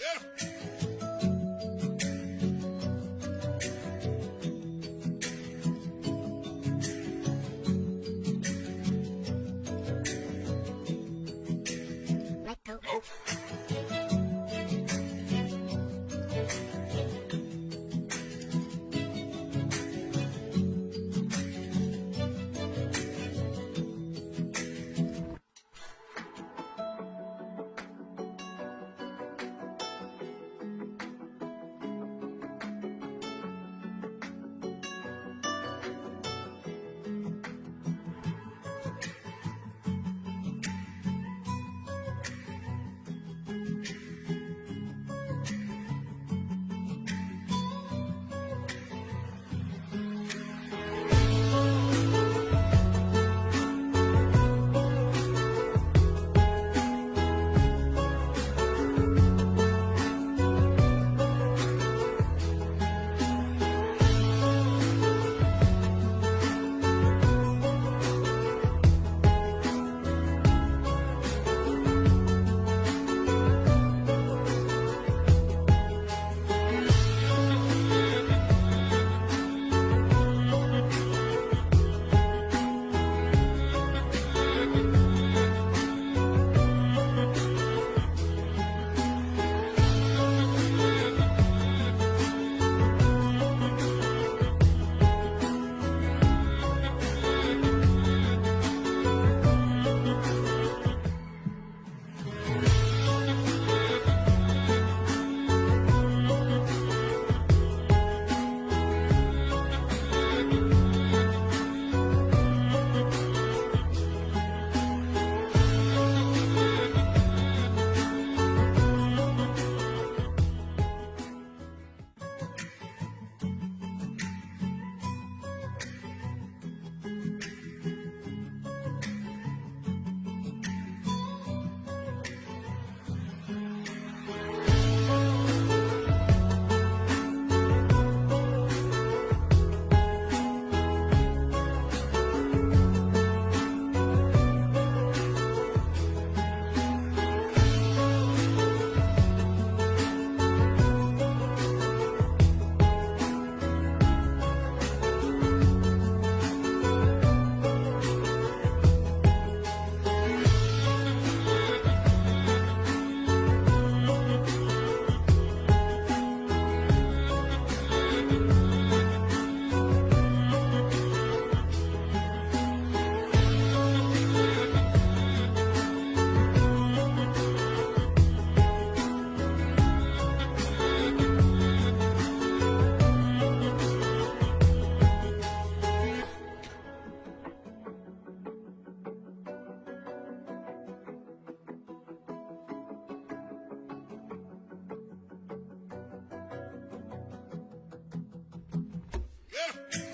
Let Yeah.